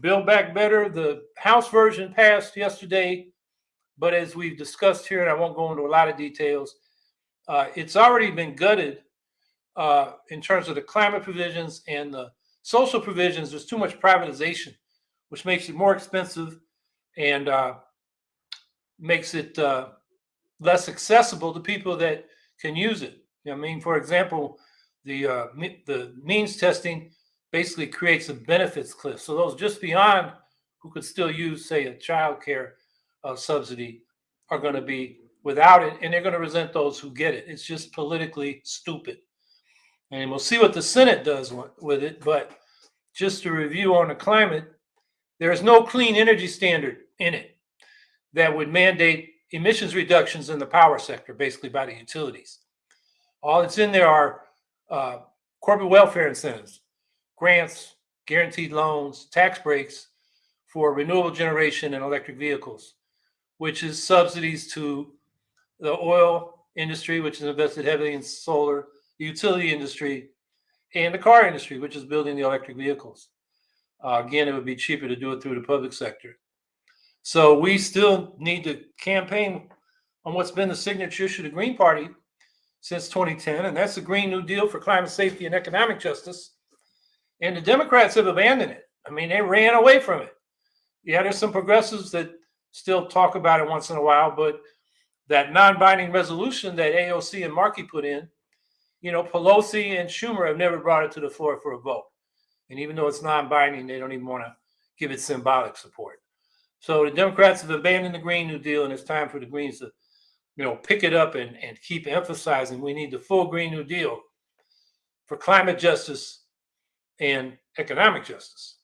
Build Back Better, the House version passed yesterday, but as we've discussed here, and I won't go into a lot of details, uh, it's already been gutted uh, in terms of the climate provisions and the social provisions. There's too much privatization, which makes it more expensive and uh, makes it uh, less accessible to people that can use it. I mean, for example, the uh, the means testing basically creates a benefits cliff. So those just beyond who could still use, say, a child care uh, subsidy are going to be without it, and they're going to resent those who get it. It's just politically stupid. And we'll see what the Senate does with it. But just to review on the climate, there is no clean energy standard in it that would mandate emissions reductions in the power sector, basically by the utilities. All that's in there are uh, corporate welfare incentives, grants, guaranteed loans, tax breaks for renewable generation and electric vehicles, which is subsidies to the oil industry, which is invested heavily in solar, the utility industry, and the car industry, which is building the electric vehicles. Uh, again, it would be cheaper to do it through the public sector. So we still need to campaign on what's been the signature issue of the Green Party since 2010, and that's the Green New Deal for climate safety and economic justice. And the Democrats have abandoned it. I mean, they ran away from it. Yeah, there's some progressives that still talk about it once in a while, but that non-binding resolution that AOC and Markey put in, you know, Pelosi and Schumer have never brought it to the floor for a vote. And even though it's non-binding, they don't even want to give it symbolic support. So the Democrats have abandoned the Green New Deal, and it's time for the Greens to, you know, pick it up and, and keep emphasizing we need the full Green New Deal for climate justice and economic justice.